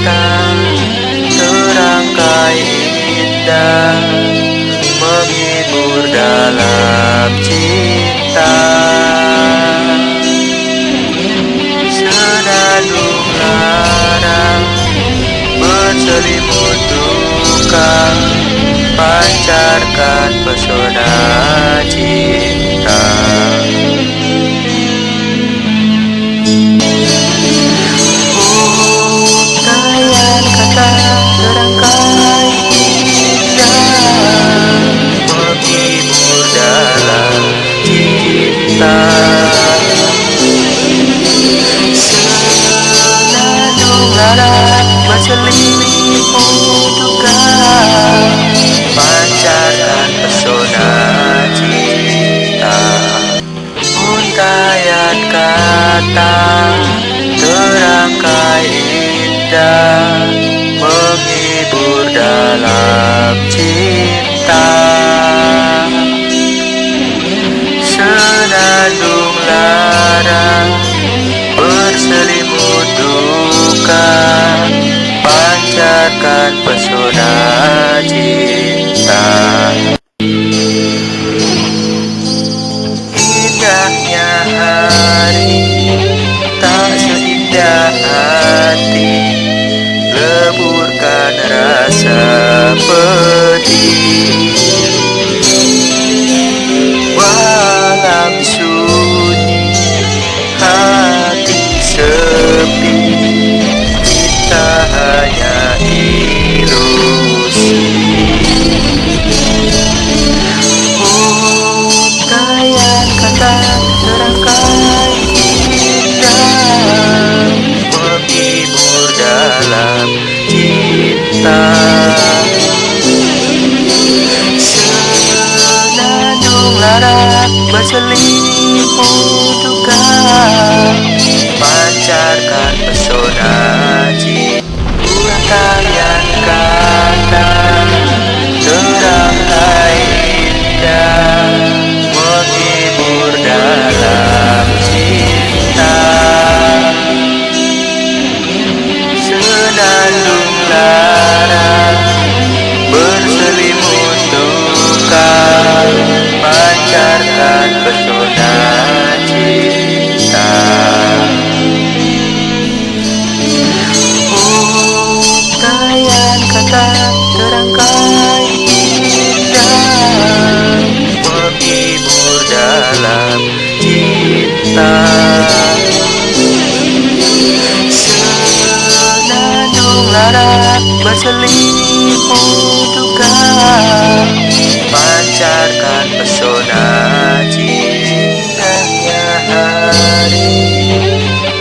kata terangkai indah menghibur dalam cinta. Senandung larang berselimut duka pancarkan pesona cinta berselimut duka Pancarkan pesona cinta Untayan kata terangkai indah Menghibur dalam cinta shepherd. Senandung lara berselimut duka Pancarkan pesona cintanya hari.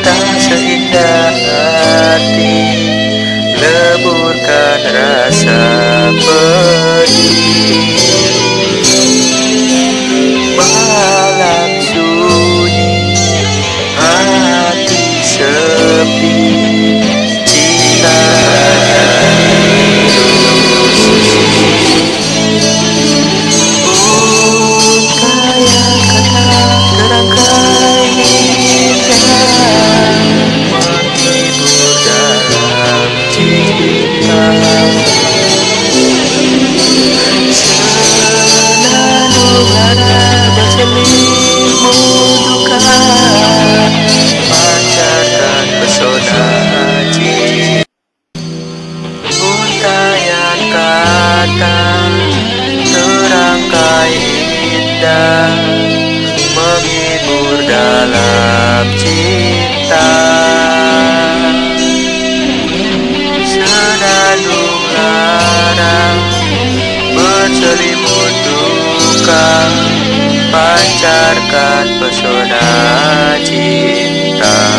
Tak seindah hati Leburkan rasa kata terangkai indah Menghibur dalam cinta. Senandung lara berselimut duka Pancarkan pesona cinta